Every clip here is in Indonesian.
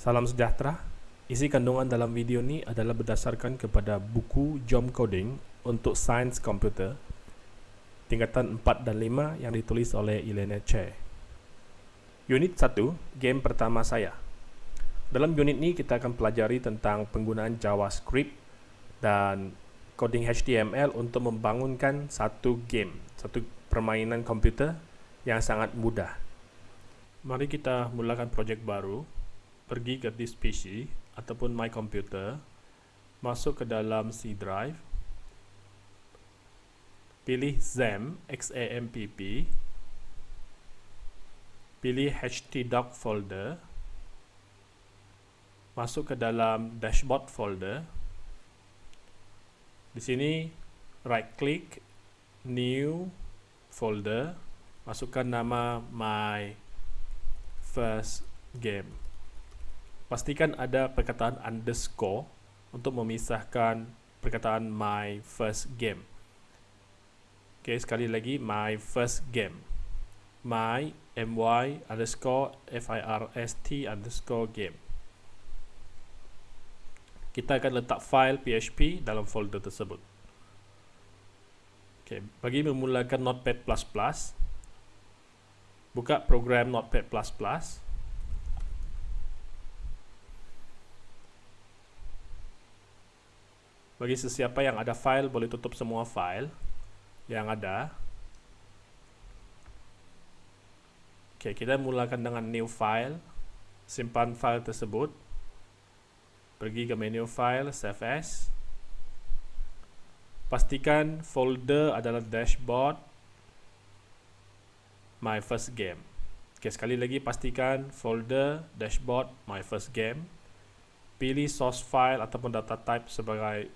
Salam sejahtera. Isi kandungan dalam video ini adalah berdasarkan kepada buku Jom Coding untuk Sains Komputer tingkatan 4 dan 5 yang ditulis oleh Elena Che. Unit 1, game pertama saya. Dalam unit ini kita akan pelajari tentang penggunaan JavaScript dan coding HTML untuk membangunkan satu game, satu permainan komputer yang sangat mudah. Mari kita mulakan projek baru. Pergi ke this PC ataupun my computer, masuk ke dalam C drive, pilih XAMPP, XAMPP, pilih htdoc folder, masuk ke dalam dashboard folder. Di sini right click, new folder, masukkan nama my first game. Pastikan ada perkataan underscore untuk memisahkan perkataan my first game. Oke, sekali lagi my first game. My my underscore first underscore game. Kita akan letak file PHP dalam folder tersebut. Oke, bagi memulakan Notepad++, buka program Notepad++, Bagi sesiapa yang ada file, boleh tutup semua file yang ada. Oke, kita mulakan dengan new file. Simpan file tersebut. Pergi ke menu file, save as. Pastikan folder adalah dashboard my first game. Oke, sekali lagi pastikan folder dashboard my first game. Pilih source file ataupun data type sebagai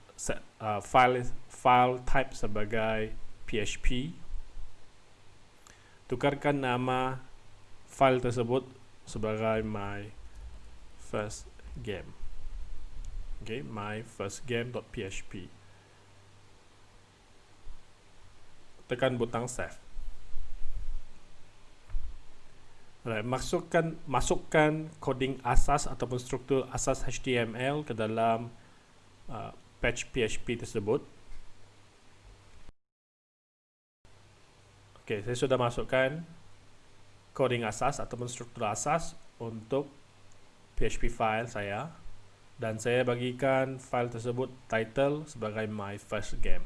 uh, file file type sebagai PHP tukarkan nama file tersebut sebagai my first game. Okay my first game.php tekan butang save. Right, masukkan masukkan coding asas ataupun struktur asas HTML ke dalam uh, patch PHP tersebut. Oke, saya sudah masukkan coding asas ataupun struktur asas untuk PHP file saya dan saya bagikan file tersebut title sebagai my first game.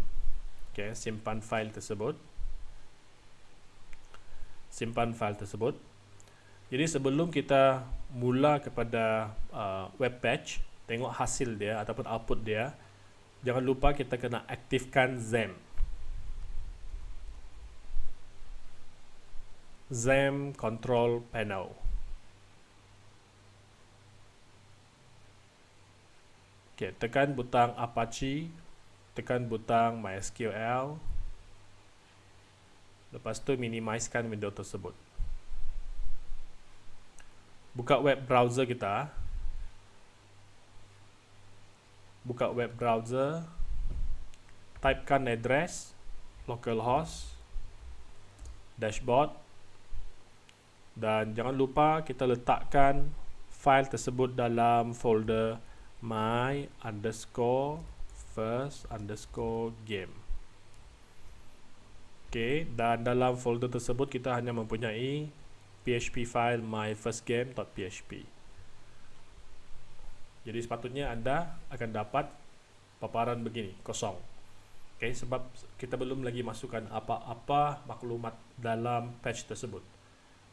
Oke, simpan file tersebut. Simpan file tersebut. Jadi sebelum kita mula kepada uh, web page, tengok hasil dia ataupun output dia, jangan lupa kita kena aktifkan XAMPP. XAMPP Control Panel. Okay, tekan butang Apache, tekan butang MySQL. Lepas tu minimizekan window tersebut. Buka web browser kita. Buka web browser typekan address localhost dashboard dan jangan lupa kita letakkan file tersebut dalam folder my underscore first underscore game. Ok dan dalam folder tersebut kita hanya mempunyai php file my first game.php jadi sepatutnya Anda akan dapat paparan begini, kosong. Oke, okay, sebab kita belum lagi masukkan apa-apa maklumat dalam patch tersebut.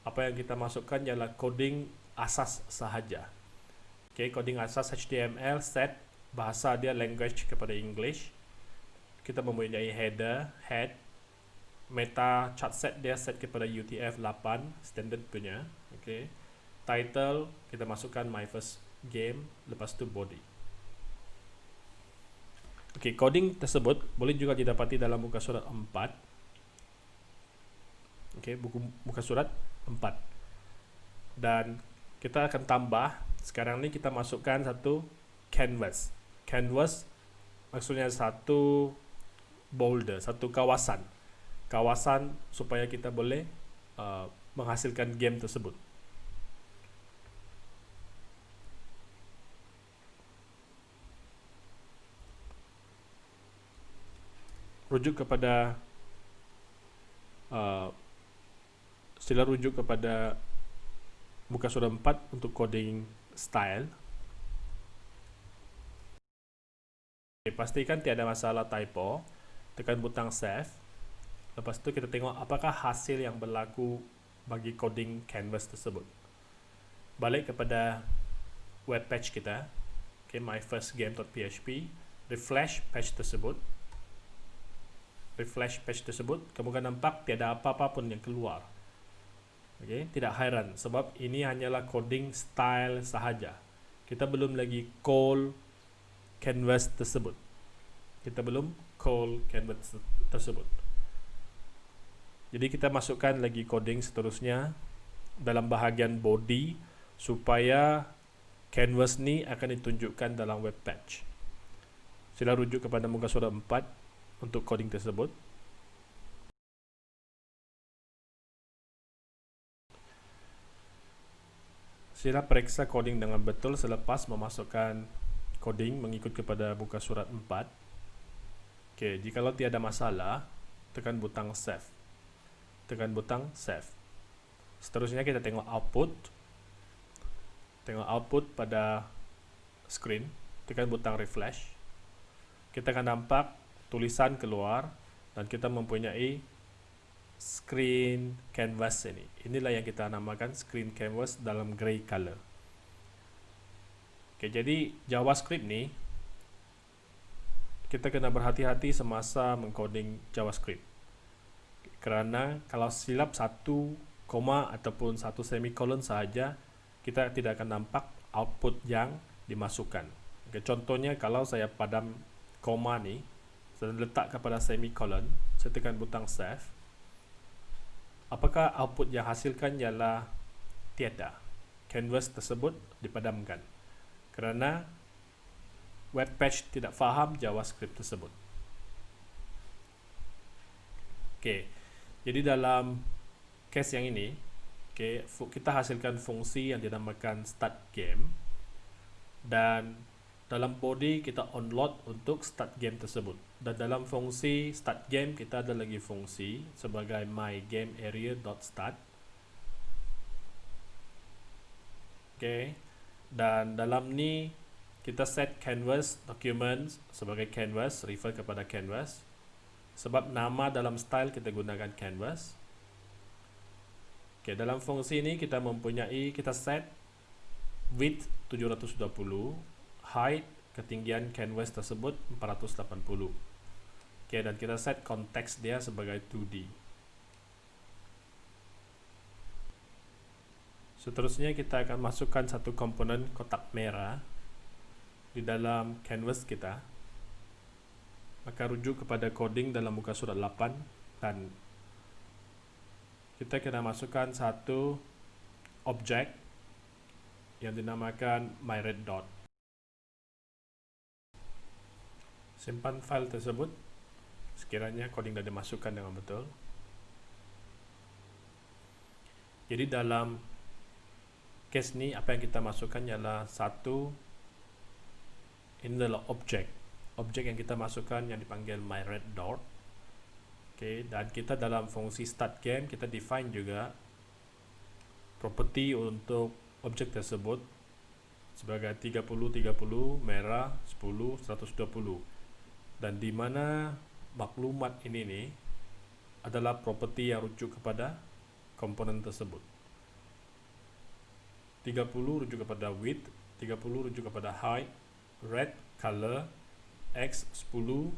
Apa yang kita masukkan ialah coding asas sahaja. Oke, okay, coding asas HTML set bahasa dia language kepada English. Kita mempunyai header, head, meta chart set dia set kepada UTF-8 standard punya. Oke. Okay. Title kita masukkan my first game, lepas tu body. Okey, coding tersebut boleh juga didapati dalam muka surat 4. Okey, buku muka surat 4. Dan kita akan tambah sekarang ni kita masukkan satu canvas. Canvas maksudnya satu boulder, satu kawasan. Kawasan supaya kita boleh uh, menghasilkan game tersebut. Rujuk kepada uh, sila rujuk kepada muka surat 4 untuk coding style. Okay, pastikan tiada masalah typo. Tekan butang save. Lepas itu kita tengok apakah hasil yang berlaku bagi coding canvas tersebut. Balik kepada web page kita. Okay, myfirstgame.php refresh page tersebut refresh page tersebut kamu akan nampak tiada apa-apa pun yang keluar okay, tidak heran sebab ini hanyalah coding style sahaja kita belum lagi call canvas tersebut. Kita belum call canvas tersebut. Jadi kita masukkan lagi coding seterusnya dalam bahagian body supaya canvas ni akan ditunjukkan dalam web page. Sila rujuk kepada muka surat 4 untuk coding tersebut. Sila periksa coding dengan betul selepas memasukkan coding mengikut kepada buka surat 4 Okey, jika lo tiada masalah tekan butang save. Tekan butang save. Seterusnya kita tengok output. Tengok output pada screen. Tekan butang refresh. Kita akan nampak tulisan keluar dan kita mempunyai screen canvas ini inilah yang kita namakan screen canvas dalam grey color Okay, jadi JavaScript ni kita kena berhati-hati semasa mengcoding JavaScript. Kerana kalau silap satu koma ataupun satu semicolon sahaja, kita tidak akan nampak output yang dimasukkan. Okay, contohnya kalau saya padam koma ni, saya letak kepada semicolon, saya tekan butang save. Apakah output yang hasilkan ialah tiada. Canvas tersebut dipadamkan kerana web page tidak faham JavaScript tersebut. Okey. Jadi dalam case yang ini, okey, kita hasilkan fungsi yang dinamakan start game dan dalam body kita onload untuk start game tersebut. Dan dalam fungsi start game kita ada lagi fungsi sebagai my game area.start. Okey dan dalam ni kita set canvas document sebagai canvas refer kepada canvas sebab nama dalam style kita gunakan canvas ok dalam fungsi ini kita mempunyai kita set width 720 height ketinggian canvas tersebut 480 ok dan kita set konteks dia sebagai 2D Seterusnya kita akan masukkan satu komponen kotak merah di dalam canvas kita. Maka rujuk kepada coding dalam muka surat 8 dan kita kena masukkan satu objek yang dinamakan myRedDot. Simpan file tersebut. Sekiranya coding dah dimasukkan dengan betul. Jadi dalam case ni apa yang kita masukkan ialah satu ini adalah objek. Objek yang kita masukkan yang dipanggil my red dot. Okay, dan kita dalam fungsi start game kita define juga property untuk objek tersebut sebagai 30 30 merah 10 120 dan di mana maklumat ini ni adalah property yang rujuk kepada komponen tersebut. 30 rujuk kepada width 30 rujuk kepada height red color x 10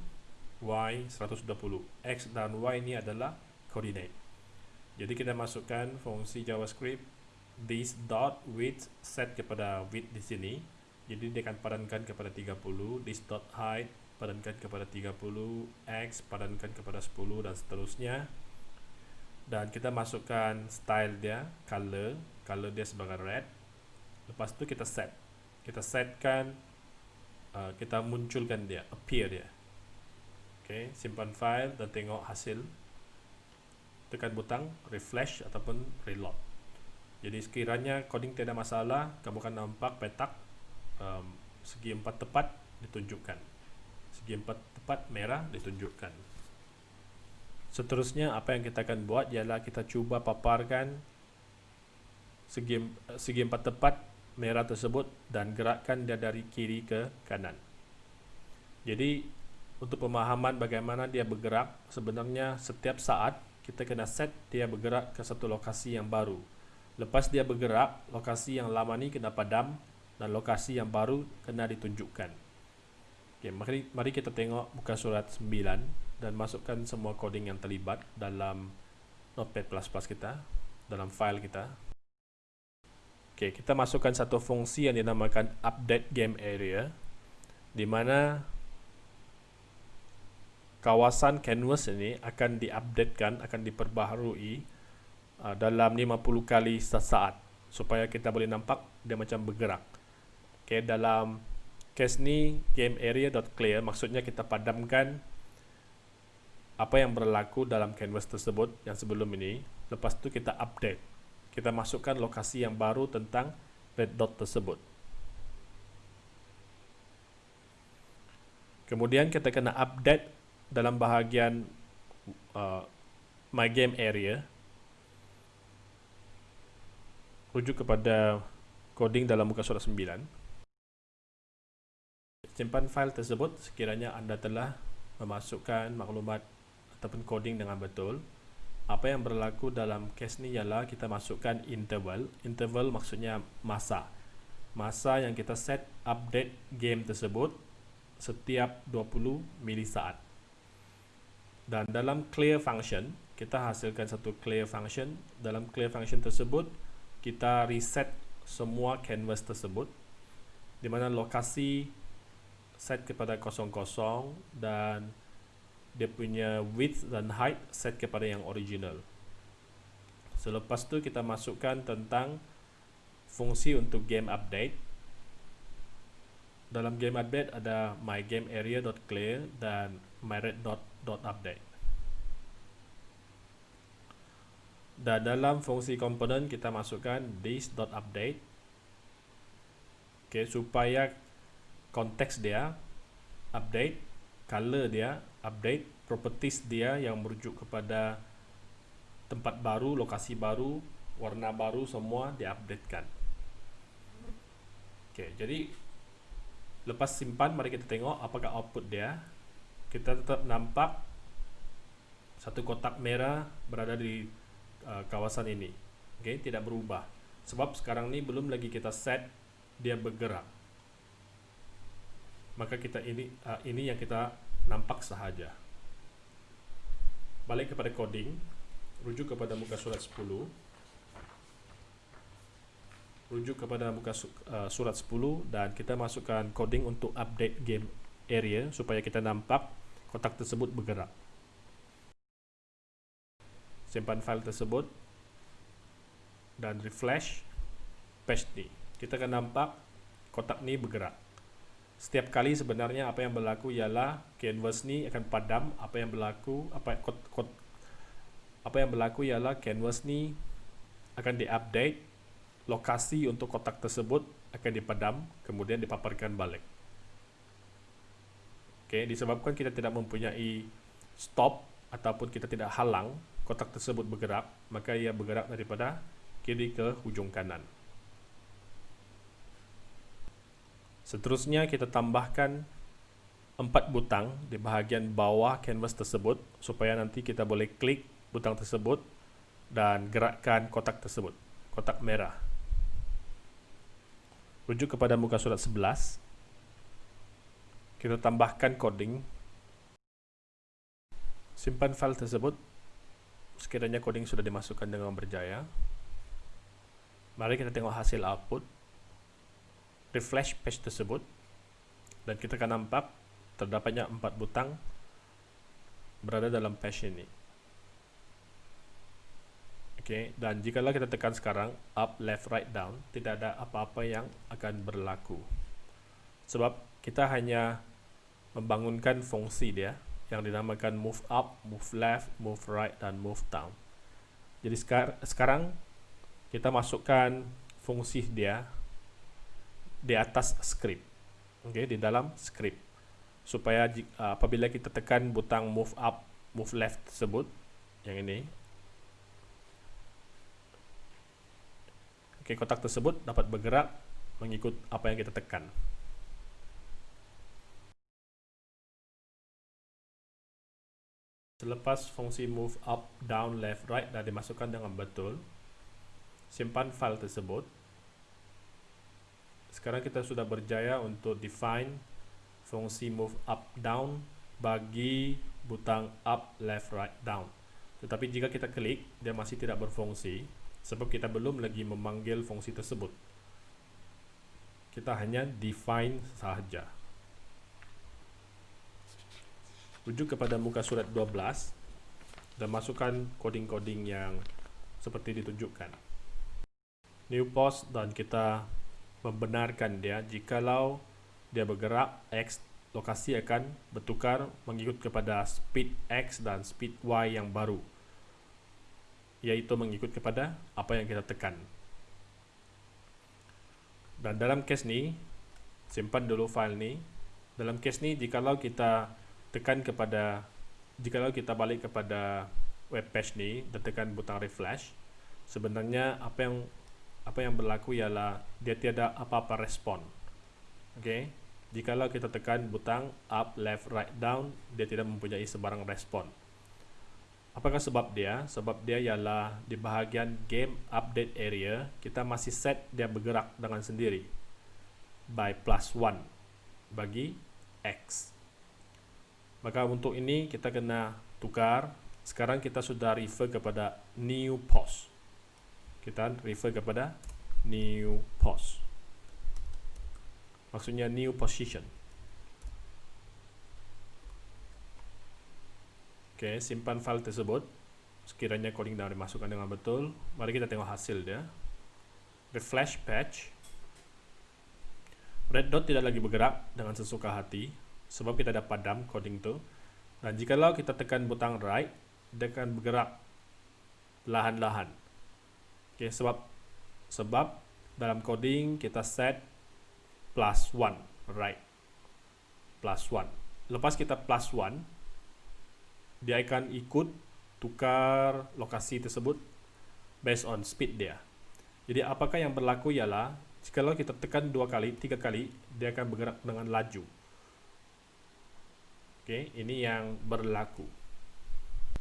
y 120 x dan y ini adalah coordinate. Jadi kita masukkan fungsi javascript this dot width set kepada width di sini. Jadi dia akan padankan kepada 30 this dot height padankan kepada 30 x padankan kepada 10 dan seterusnya. Dan kita masukkan style dia color color dia sebagai red. Lepas tu kita set. Kita setkan uh, kita munculkan dia appear dia. Ok simpan file dan tengok hasil. Tekan butang refresh ataupun reload. Jadi sekiranya coding tidak masalah kamu akan nampak petak um, segi empat tepat ditunjukkan segi empat tepat merah ditunjukkan Seterusnya apa yang kita akan buat ialah kita cuba paparkan segi, segi empat tepat merah tersebut dan gerakkan dia dari kiri ke kanan. Jadi untuk pemahaman bagaimana dia bergerak, sebenarnya setiap saat kita kena set dia bergerak ke satu lokasi yang baru. Lepas dia bergerak, lokasi yang lama ni kena padam dan lokasi yang baru kena ditunjukkan. Okay, mari, mari kita tengok muka surat 9 dan masukkan semua coding yang terlibat dalam notepad++ kita, dalam file kita. Okay, kita masukkan satu fungsi yang dinamakan update game area di mana kawasan canvas ini akan diupdatekan, akan diperbaharui uh, dalam 50 kali sesaat supaya kita boleh nampak dia macam bergerak. Okay, dalam case ni game area.clear maksudnya kita padamkan apa yang berlaku dalam canvas tersebut yang sebelum ini. Lepas tu kita update. Kita masukkan lokasi yang baru tentang red dot tersebut. Kemudian kita kena update dalam bahagian uh, my game area. Rujuk kepada coding dalam muka surat 9 simpan file tersebut sekiranya anda telah memasukkan maklumat ataupun coding dengan betul. Apa yang berlaku dalam case ni ialah kita masukkan interval. Interval maksudnya masa. Masa yang kita set update game tersebut setiap 20 milisaat. Dan dalam clear function kita hasilkan satu clear function. Dalam clear function tersebut kita reset semua canvas tersebut. Di mana lokasi set kepada 00 dan dia punya width dan height set kepada yang original. Selepas tu kita masukkan tentang fungsi untuk game update. Dalam game update ada my game area.clear dan my red dot dot update. Dan dalam fungsi komponen kita masukkan this dot update. Okay, supaya konteks dia update color dia update properties dia yang merujuk kepada tempat baru lokasi baru warna baru semua diupdatekan. Okey jadi lepas simpan mari kita tengok apakah output dia. Kita tetap nampak satu kotak merah berada di uh, kawasan ini. Okey tidak berubah. Sebab sekarang ni belum lagi kita set dia bergerak maka kita ini uh, ini yang kita nampak sahaja. Balik kepada coding, rujuk kepada muka surat 10. Rujuk kepada muka uh, surat 10 dan kita masukkan coding untuk update game area supaya kita nampak kotak tersebut bergerak. Simpan file tersebut dan refresh page ni. Kita akan nampak kotak ni bergerak setiap kali sebenarnya apa yang berlaku ialah canvas ni akan padam. Apa yang berlaku apa kot, kot, apa yang berlaku ialah canvas ni akan diupdate lokasi untuk kotak tersebut akan dipadam kemudian dipaparkan balik. Okey disebabkan kita tidak mempunyai stop ataupun kita tidak halang kotak tersebut bergerak maka ia bergerak daripada kiri ke hujung kanan Seterusnya kita tambahkan empat butang di bahagian bawah canvas tersebut supaya nanti kita boleh klik butang tersebut dan gerakkan kotak tersebut, kotak merah. Rujuk kepada muka surat 11. Kita tambahkan coding. Simpan file tersebut. Sekiranya coding sudah dimasukkan dengan berjaya. Mari kita tengok hasil output refresh page tersebut dan kita akan nampak terdapatnya empat butang berada dalam page ini. Okay, dan jika kita tekan sekarang up, left, right, down tidak ada apa-apa yang akan berlaku. Sebab kita hanya membangunkan fungsi dia yang dinamakan move up, move left, move right dan move down. Jadi sekarang kita masukkan fungsi dia di atas script okay, di dalam script supaya apabila kita tekan butang move up move left tersebut yang ini Oke, kotak tersebut dapat bergerak mengikut apa yang kita tekan. Selepas fungsi move up, down, left, right dah dimasukkan dengan betul, simpan file tersebut. Sekarang kita sudah berjaya untuk define fungsi move up, down bagi butang up, left, right, down. Tetapi jika kita klik, dia masih tidak berfungsi sebab kita belum lagi memanggil fungsi tersebut. Kita hanya define sahaja. Rujuk kepada muka surat 12 dan masukkan coding-coding yang seperti ditunjukkan. New post dan kita membenarkan dia jikalau dia bergerak X lokasi akan bertukar mengikut kepada speed X dan speed Y yang baru yaitu mengikut kepada apa yang kita tekan. Dan dalam case ni, simpan dulu file ni. Dalam case ni, jikalau kita tekan kepada, jikalau kita balik kepada web page ni dan tekan butang refresh, sebenarnya apa yang apa yang berlaku ialah dia tiada apa-apa respon. Okay? Jikalau kita tekan butang up, left, right, down, dia tidak mempunyai sebarang respon. Apakah sebab dia? Sebab dia ialah di bahagian game update area, kita masih set dia bergerak dengan sendiri by plus 1 bagi X. Maka untuk ini kita kena tukar. Sekarang kita sudah refer kepada new post. Kita refer kepada new post. Maksudnya new position. Oke, simpan file tersebut. Sekiranya coding dah dimasukkan dengan betul, mari kita tengok hasil dia. Refresh patch. Red dot tidak lagi bergerak dengan sesuka hati sebab kita dah padam coding tu. Dan jikalau kita tekan butang right, dia akan bergerak lahan-lahan. Oke, sebab sebab dalam coding kita set plus 1 right plus 1 lepas kita plus 1 dia akan ikut tukar lokasi tersebut based on speed dia. Jadi apakah yang berlaku ialah kalau kita tekan dua kali, tiga kali, dia akan bergerak dengan laju. Oke, ini yang berlaku.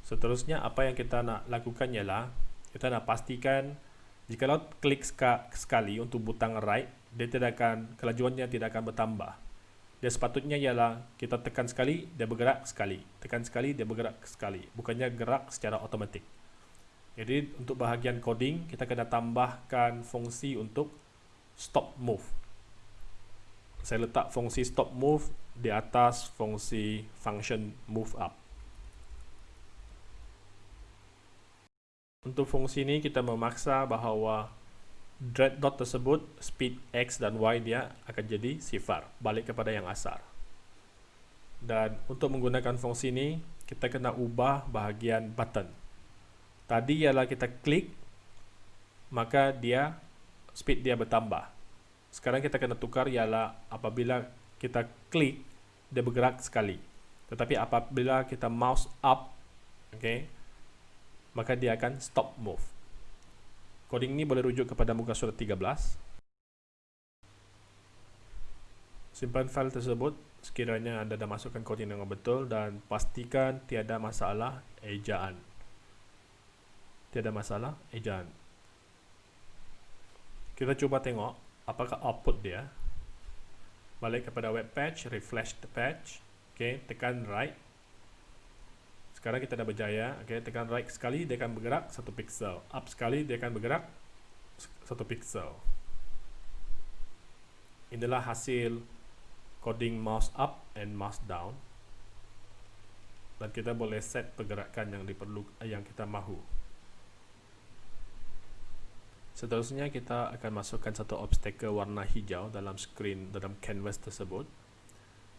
Seterusnya apa yang kita nak lakukan ialah kita nak pastikan jika klik sekali untuk butang right, dia tidak akan kelajuannya tidak akan bertambah dia sepatutnya ialah kita tekan sekali, dia bergerak sekali. Tekan sekali, dia bergerak sekali. Bukannya gerak secara otomatik. Jadi untuk bahagian coding, kita kena tambahkan fungsi untuk stop move. Saya letak fungsi stop move di atas fungsi function move up. Untuk fungsi ini kita memaksa bahawa dread dot tersebut speed x dan y dia akan jadi sifar balik kepada yang asal dan untuk menggunakan fungsi ini kita kena ubah bahagian button. Tadi ialah kita klik maka dia speed dia bertambah. Sekarang kita kena tukar ialah apabila kita klik dia bergerak sekali. Tetapi apabila kita mouse up okay, maka dia akan stop move Coding ini boleh rujuk kepada muka surat 13. Simpan file tersebut sekiranya anda dah masukkan coding dengan betul dan pastikan tiada masalah ejaan. Tiada masalah ejaan. Kita cuba tengok apakah output dia. Balik kepada web page, refresh the page. Okay, tekan right sekarang kita dah berjaya okay, tekan right sekali dia akan bergerak satu pixel. Up sekali dia akan bergerak satu pixel. Inilah hasil coding mouse up and mouse down. Dan kita boleh set pergerakan yang diperlu yang kita mahu. Seterusnya kita akan masukkan satu obstacle warna hijau dalam screen dalam canvas tersebut.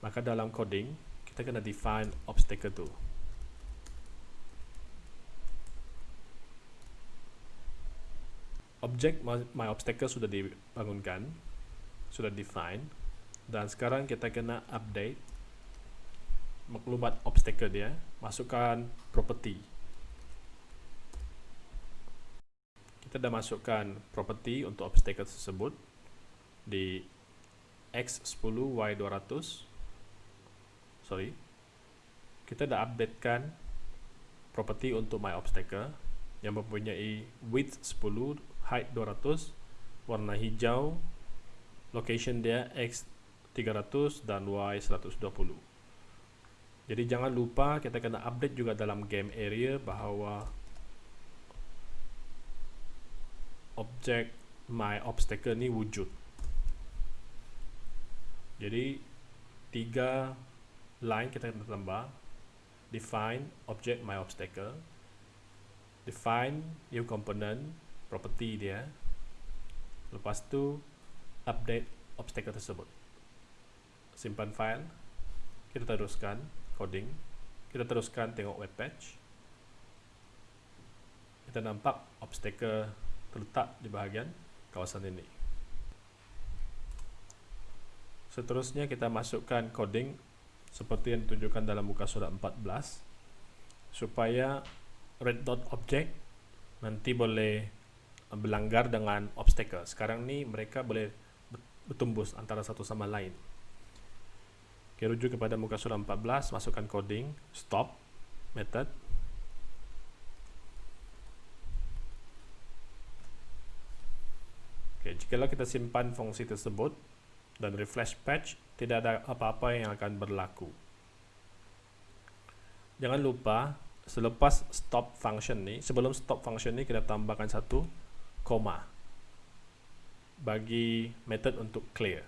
Maka dalam coding kita kena define obstacle tu objek my obstacle sudah dibangunkan sudah define dan sekarang kita kena update maklumat obstacle dia masukkan property. Kita dah masukkan property untuk obstacle tersebut di X10Y200 sorry. Kita dah updatekan property untuk my obstacle yang mempunyai width 10 height 200 warna hijau location dia X 300 dan Y 120 jadi jangan lupa kita kena update juga dalam game area bahawa objek my obstacle ni wujud. Jadi tiga line kita kena tambah. Define object my obstacle. Define new component property dia lepas tu update obstacle tersebut. Simpan file kita teruskan coding kita teruskan tengok web page. Kita nampak obstacle terletak di bahagian kawasan ini. Seterusnya kita masukkan coding seperti yang ditunjukkan dalam muka surat 14 supaya red dot object nanti boleh berlanggar dengan obstacle. Sekarang ni mereka boleh bertumbus antara satu sama lain. Okay, rujuk kepada muka surat 14 masukkan coding stop method. Okay, jika kita simpan fungsi tersebut dan refresh patch tidak ada apa-apa yang akan berlaku. Jangan lupa selepas stop function ni sebelum stop function ni kita tambahkan satu koma. Bagi method untuk clear.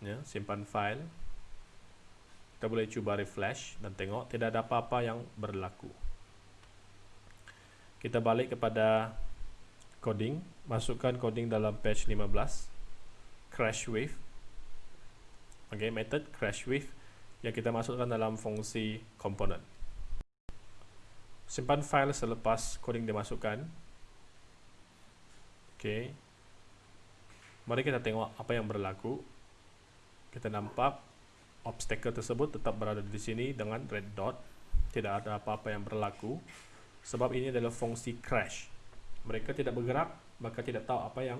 Ya, simpan file. Kita boleh cuba refresh dan tengok tidak ada apa-apa yang berlaku. Kita balik kepada coding. Masukkan coding dalam page 15 crash wave okay, method crash with yang kita masukkan dalam fungsi komponen. Simpan file selepas coding dimasukkan. Okay. Mari kita tengok apa yang berlaku. Kita nampak obstacle tersebut tetap berada di sini dengan red dot. Tidak ada apa-apa yang berlaku. Sebab ini adalah fungsi crash. Mereka tidak bergerak, maka tidak tahu apa yang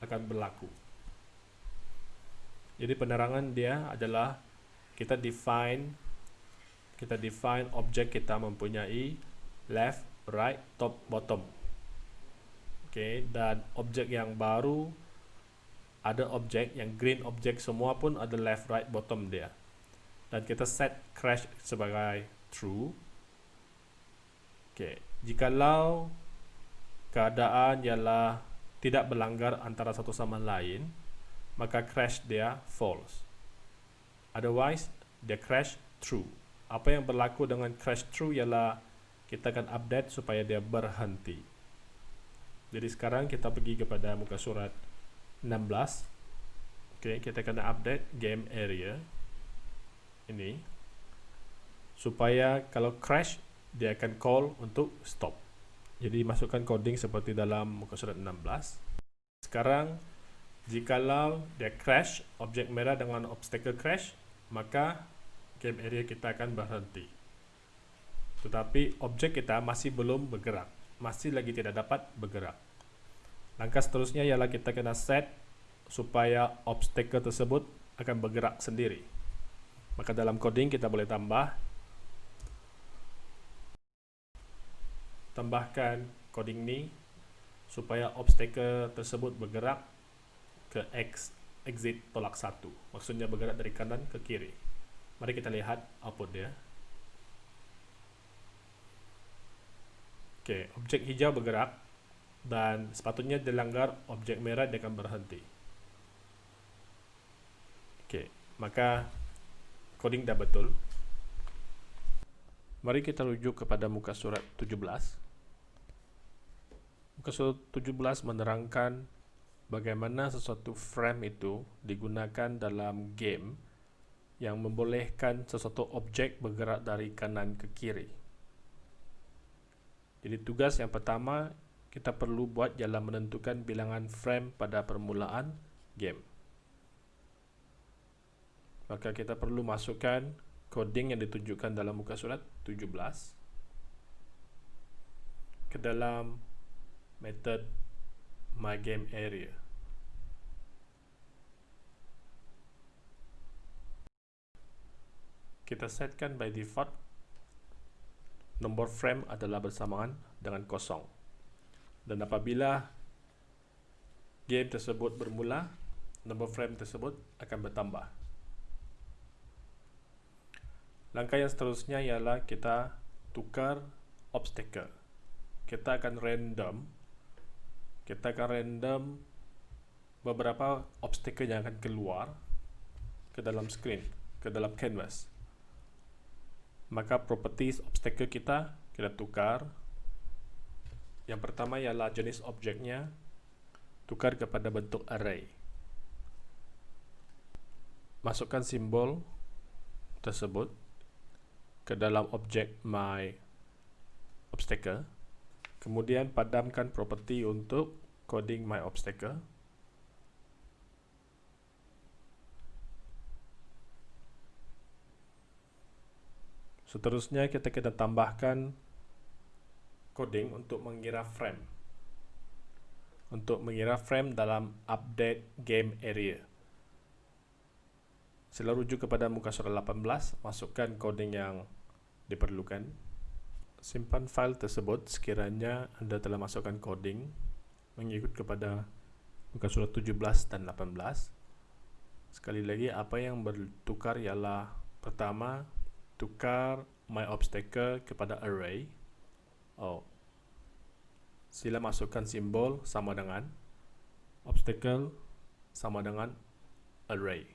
akan berlaku. Jadi penerangan dia adalah kita define kita define objek kita mempunyai left, right, top, bottom. Okay, dan objek yang baru ada objek yang green objek semua pun ada left, right, bottom dia. Dan kita set crash sebagai true. Okay, jikalau keadaan ialah tidak berlanggar antara satu sama lain, maka crash dia false. Otherwise, dia crash true. Apa yang berlaku dengan crash true ialah kita akan update supaya dia berhenti. Jadi sekarang kita pergi kepada muka surat 16. Okay, kita akan update game area ini supaya kalau crash dia akan call untuk stop. Jadi masukkan coding seperti dalam muka surat 16. Sekarang Jikalau dia crash, objek merah dengan obstacle crash, maka game area kita akan berhenti. Tetapi objek kita masih belum bergerak, masih lagi tidak dapat bergerak. Langkah seterusnya ialah kita kena set supaya obstacle tersebut akan bergerak sendiri. Maka dalam coding kita boleh tambah tambahkan coding ni supaya obstacle tersebut bergerak ke X exit tolak satu maksudnya bergerak dari kanan ke kiri mari kita lihat output dia ok objek hijau bergerak dan sepatutnya dilanggar objek merah dia akan berhenti. Ok maka coding dah betul. Mari kita rujuk kepada muka surat 17 muka surat 17 menerangkan bagaimana sesuatu frame itu digunakan dalam game yang membolehkan sesuatu objek bergerak dari kanan ke kiri. Jadi tugas yang pertama kita perlu buat ialah menentukan bilangan frame pada permulaan game. Maka kita perlu masukkan coding yang ditunjukkan dalam muka surat 17 ke dalam method my game area. Kita setkan by default nombor frame adalah bersamaan dengan kosong. Dan apabila game tersebut bermula, nombor frame tersebut akan bertambah. Langkah yang seterusnya ialah kita tukar obstacle. Kita akan random kita akan random beberapa obstacle yang akan keluar ke dalam screen, ke dalam canvas. Maka properties obstacle kita kita tukar. Yang pertama ialah jenis objeknya tukar kepada bentuk array. Masukkan simbol tersebut ke dalam objek my obstacle kemudian padamkan property untuk coding my obstacle seterusnya kita kita tambahkan coding untuk mengira frame. Untuk mengira frame dalam update game area. Sila rujuk kepada muka surat 18 masukkan coding yang diperlukan. Simpan file tersebut sekiranya anda telah masukkan coding mengikut kepada muka surat 17 dan 18 sekali lagi apa yang bertukar ialah pertama tukar my obstacle kepada array. Oh. Sila masukkan simbol sama dengan obstacle sama dengan array.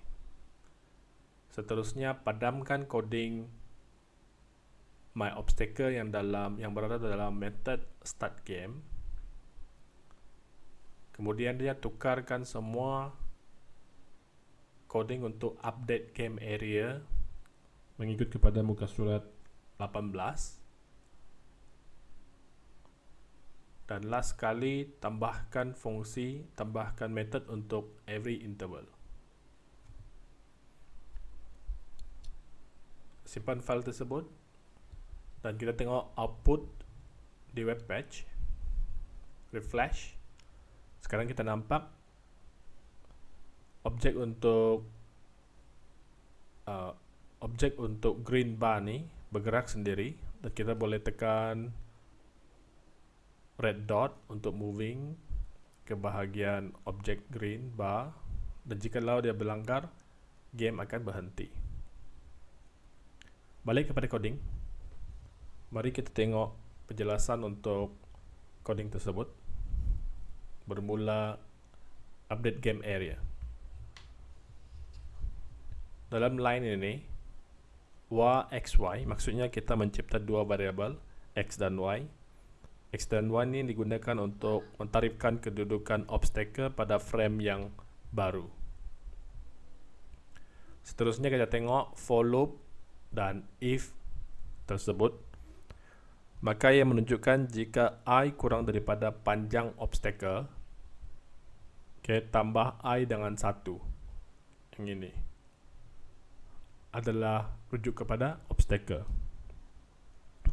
Seterusnya padamkan coding my obstacle yang dalam yang berada dalam method start game. Kemudian dia tukarkan semua coding untuk update game area mengikut kepada muka surat 18 dan last sekali tambahkan fungsi tambahkan method untuk every interval. Simpan file tersebut. Dan kita tengok output di web page. Refresh. Sekarang kita nampak objek untuk uh, objek untuk green bar ni bergerak sendiri dan kita boleh tekan red dot untuk moving ke bahagian objek green bar dan jika lau dia berlanggar game akan berhenti balik kepada coding Mari kita tengok penjelasan untuk coding tersebut. Bermula update game area. Dalam line ini, y, x, y, maksudnya kita mencipta dua variabel, x dan y. x dan y ini digunakan untuk mentarifkan kedudukan obstacle pada frame yang baru. Seterusnya kita tengok for loop dan if tersebut maka ia menunjukkan jika i kurang daripada panjang obstacle okay, tambah i dengan satu yang ini adalah rujuk kepada obstacle.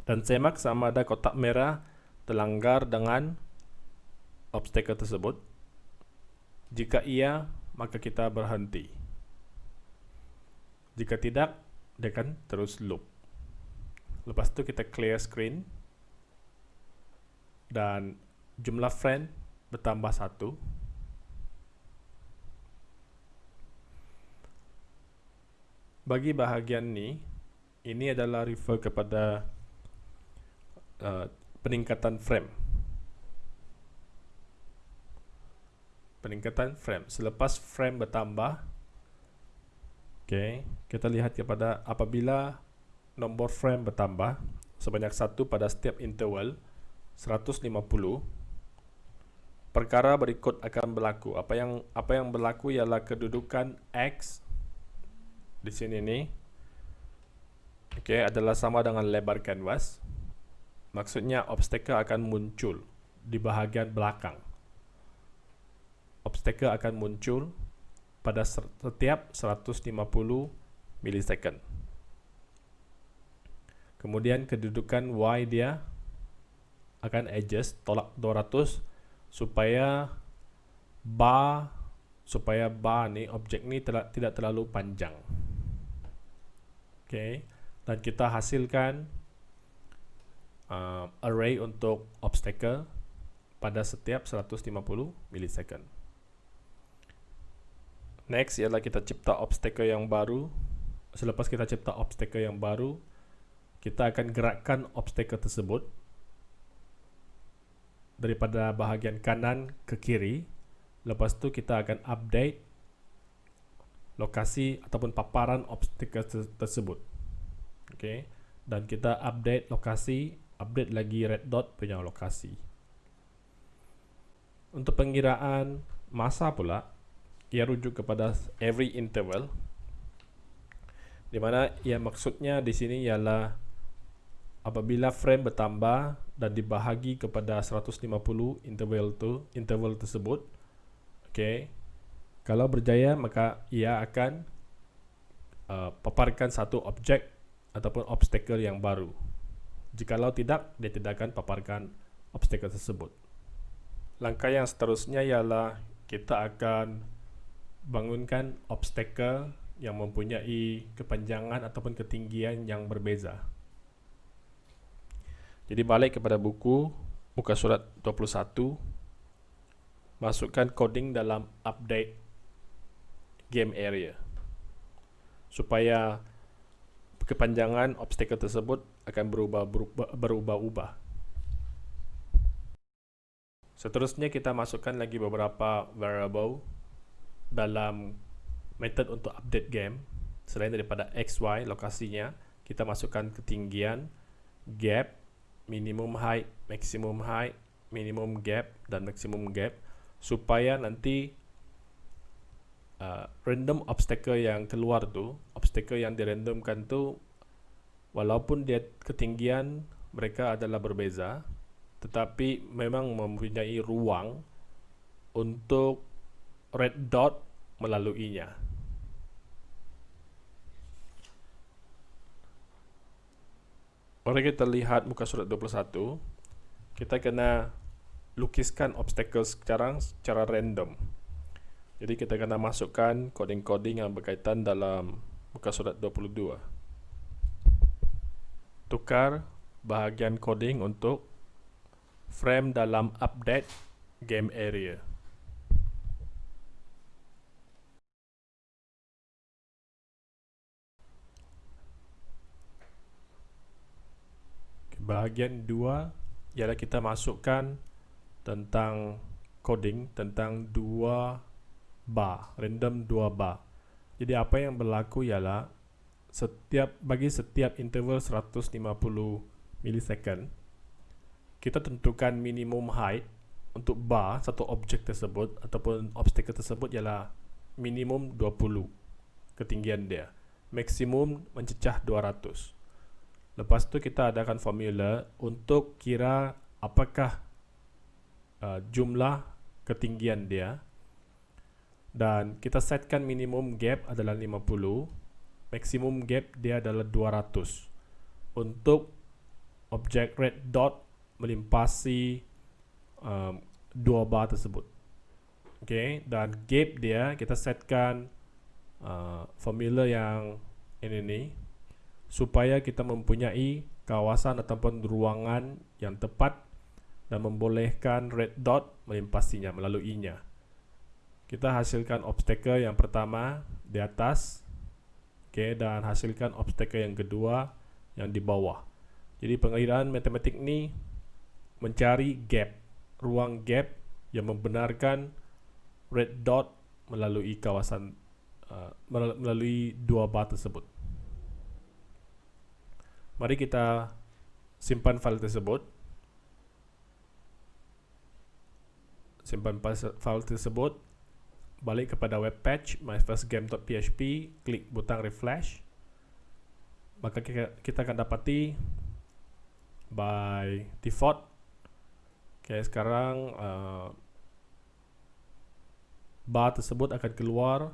Dan semak sama ada kotak merah terlanggar dengan obstacle tersebut. Jika iya maka kita berhenti. Jika tidak dia akan terus loop. Lepas tu kita clear screen. Dan jumlah friend bertambah satu bagi bahagian ni ini adalah refer kepada uh, peningkatan frame. Peningkatan frame. Selepas frame bertambah Okay, kita lihat kepada apabila nombor frame bertambah sebanyak satu pada setiap interval 150 perkara berikut akan berlaku. Apa yang apa yang berlaku ialah kedudukan x di sini ni okey adalah sama dengan lebar canvas maksudnya obstacle akan muncul di bahagian belakang. Obstacle akan muncul pada setiap 150 milisecond. Kemudian kedudukan Y dia akan adjust tolak 200 supaya bar supaya bar ni objek ni tidak tidak terlalu panjang. Okay, dan kita hasilkan uh, array untuk obstacle pada setiap 150 milisecond. Next ialah kita cipta obstacle yang baru. Selepas kita cipta obstacle yang baru, kita akan gerakkan obstacle tersebut daripada bahagian kanan ke kiri. Lepas tu kita akan update lokasi ataupun paparan obstacle tersebut. Okay. Dan kita update lokasi, update lagi red dot punya lokasi. Untuk pengiraan masa pula, ia rujuk kepada every interval di mana ia maksudnya di sini ialah apabila frame bertambah dan dibahagi kepada 150 interval tu interval tersebut okey kalau berjaya maka ia akan uh, paparkan satu objek ataupun obstacle yang baru jikalau tidak dia tidak akan paparkan obstacle tersebut langkah yang seterusnya ialah kita akan bangunkan obstacle yang mempunyai kepanjangan ataupun ketinggian yang berbeza. Jadi balik kepada buku muka surat 21 masukkan coding dalam update game area. Supaya kepanjangan obstacle tersebut akan berubah berubah-ubah. Seterusnya kita masukkan lagi beberapa variable dalam method untuk update game. Selain daripada XY lokasinya kita masukkan ketinggian gap minimum height maximum height minimum gap dan maximum gap. Supaya nanti uh, random obstacle yang keluar tu obstacle yang dirandomkan tu walaupun dia ketinggian mereka adalah berbeza tetapi memang mempunyai ruang untuk red dot melaluinya. Mari kita lihat muka surat 21. Kita kena lukiskan obstacle sekarang secara random. Jadi kita kena masukkan coding-coding yang berkaitan dalam muka surat 22. Tukar bahagian coding untuk frame dalam update game area. bahagian dua ialah kita masukkan tentang coding tentang dua bar random dua bar jadi apa yang berlaku ialah setiap bagi setiap interval 150 milisecond kita tentukan minimum height untuk bar satu objek tersebut ataupun obstacle tersebut ialah minimum 20 ketinggian dia. Maksimum mencecah 200 Lepas tu kita adakan formula untuk kira apakah uh, jumlah ketinggian dia dan kita setkan minimum gap adalah 50 maksimum gap dia adalah 200 untuk objek red dot melimpasi um, dua bar tersebut okay, dan gap dia kita setkan uh, formula yang ini nih supaya kita mempunyai kawasan ataupun ruangan yang tepat dan membolehkan red dot melimpasinya melaluinya. Kita hasilkan obstacle yang pertama di atas okay, dan hasilkan obstacle yang kedua yang di bawah. Jadi pengiraan matematik ni mencari gap, ruang gap yang membenarkan red dot melalui kawasan uh, melalui dua bar tersebut. Mari kita simpan file tersebut. Simpan file tersebut. Balik kepada web page myfirstgame.php, klik butang refresh. Maka kita akan dapati by default. Okay, sekarang uh, bar tersebut akan keluar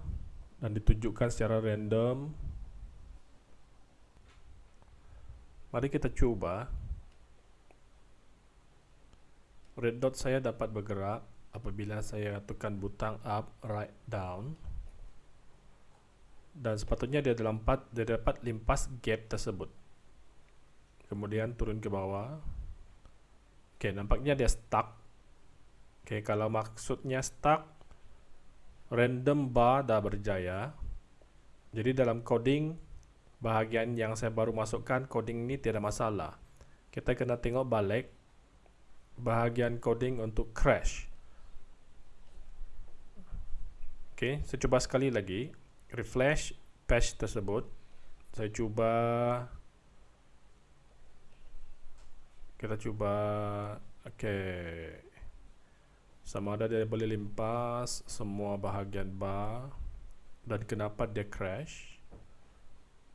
dan ditunjukkan secara random Mari kita coba. Red dot saya dapat bergerak apabila saya tekan butang up, right, down dan sepatutnya dia dapat dia dapat limpas gap tersebut. Kemudian turun ke bawah. Oke nampaknya dia stuck. Oke kalau maksudnya stuck random bar dah berjaya. Jadi dalam coding bahagian yang saya baru masukkan coding ini tidak masalah. Kita kena tengok balik bahagian coding untuk crash oke saya coba sekali lagi. Refresh patch tersebut. Saya cuba kita cuba oke okay. sama ada dia boleh limpas semua bahagian bar dan kenapa dia crash.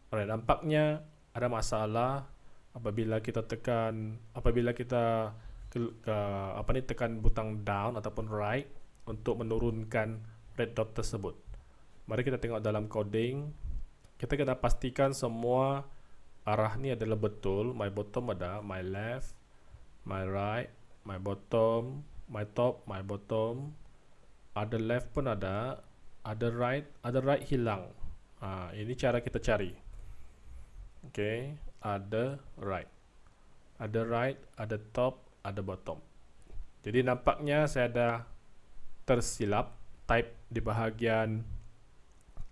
Alright, nampaknya ada masalah apabila kita tekan apabila kita ke, ke, apa ni tekan butang down ataupun right untuk menurunkan red dot tersebut Mari kita tengok dalam coding. Kita kena pastikan semua arah ni adalah betul. My bottom ada, my left, my right, my bottom, my top, my bottom. Ada left pun ada, ada right, ada right hilang. Ha, ini cara kita cari. Okay, ada right. Ada right, ada top, ada bottom. Jadi nampaknya saya ada tersilap type di bahagian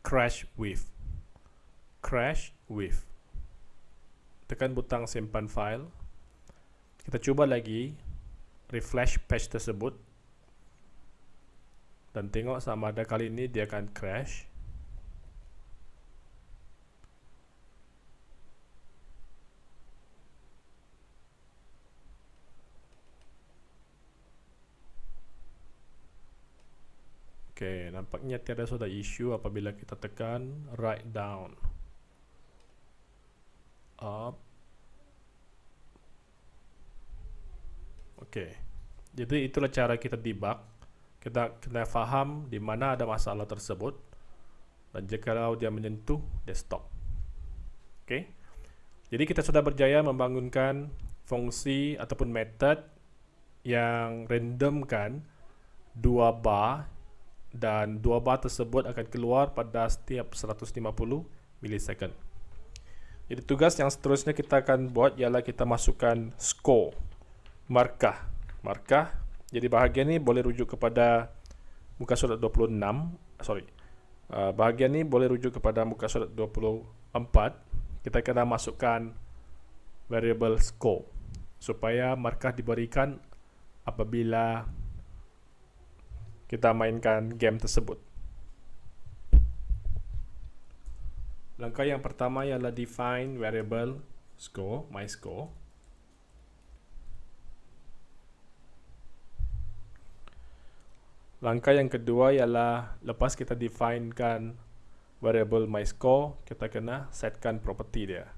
crash with. Crash with. Tekan butang simpan file. Kita cuba lagi refresh page tersebut. Dan tengok sama ada kali ini dia akan crash nampaknya tiada sudah isu apabila kita tekan right down. Up. Okey. Jadi itulah cara kita debug. Kita kena faham di mana ada masalah tersebut dan jika dia menyentuh dia stop. Okey. Jadi kita sudah berjaya membangunkan fungsi ataupun method yang randomkan dua bar dan dua bar tersebut akan keluar pada setiap 150 milisecond. Jadi tugas yang seterusnya kita akan buat ialah kita masukkan score, markah. Markah, jadi bahagian ini boleh rujuk kepada muka surat 26, sorry. Uh, bahagian ini boleh rujuk kepada muka surat 24. Kita kena masukkan variable score supaya markah diberikan apabila kita mainkan game tersebut. Langkah yang pertama ialah define variable score, my score. Langkah yang kedua ialah lepas kita definekan variable my score, kita kena setkan property dia.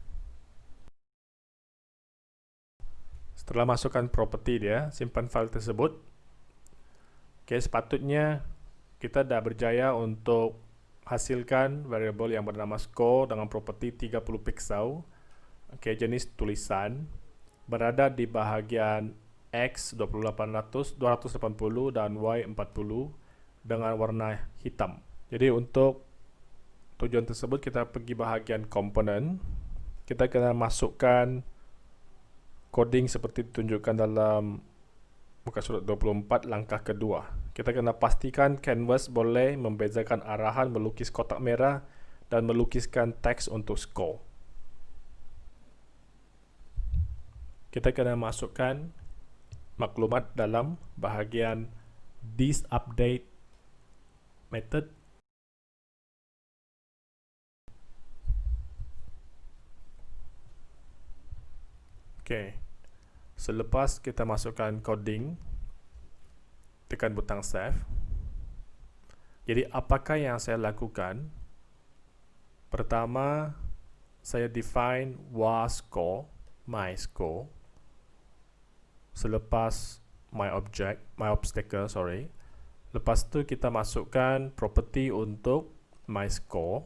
Setelah masukkan property dia, simpan file tersebut. Okay, sepatutnya kita dah berjaya untuk hasilkan variable yang bernama score dengan property 30 pixel. Okay, jenis tulisan berada di bahagian X 2800, 280 dan Y 40 dengan warna hitam. Jadi untuk tujuan tersebut kita pergi bahagian komponen. Kita kena masukkan coding seperti ditunjukkan dalam muka surat 24 langkah kedua. Kita kena pastikan canvas boleh membezakan arahan melukis kotak merah dan melukiskan teks untuk score. Kita kena masukkan maklumat dalam bahagian this update method Okay. Selepas kita masukkan coding, tekan butang save. Jadi apakah yang saya lakukan? Pertama, saya define was score, my score. Selepas my object, my obstacle, sorry. Lepas tu kita masukkan property untuk my score.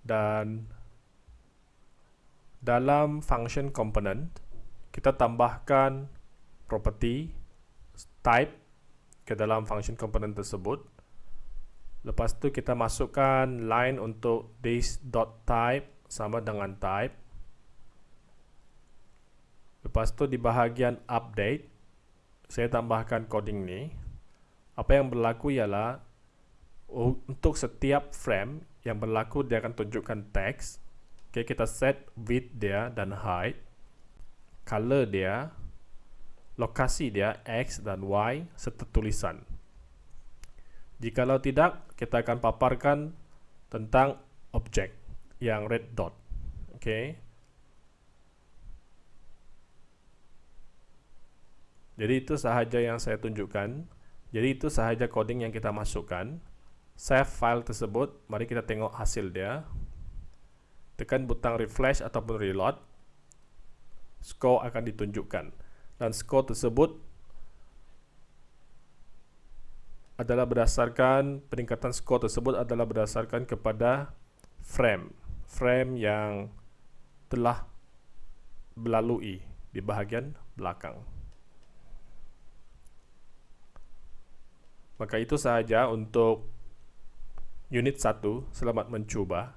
Dan dalam function component kita tambahkan property type ke dalam function komponen tersebut. Lepas tu kita masukkan line untuk this.type sama dengan type. Lepas tu di bahagian update, saya tambahkan coding ni. Apa yang berlaku ialah untuk setiap frame yang berlaku dia akan tunjukkan teks. Okay, kita set width dia dan height, color dia, lokasi dia X dan Y serta tulisan. Jikalau tidak, kita akan paparkan tentang objek yang red dot. Okay. Jadi itu sahaja yang saya tunjukkan. Jadi itu sahaja coding yang kita masukkan. Save file tersebut. Mari kita tengok hasil dia. Tekan butang refresh ataupun reload. Score akan ditunjukkan. Dan score tersebut adalah berdasarkan peningkatan skor tersebut adalah berdasarkan kepada frame frame yang telah melalui di bahagian belakang maka itu sahaja untuk unit 1 selamat mencuba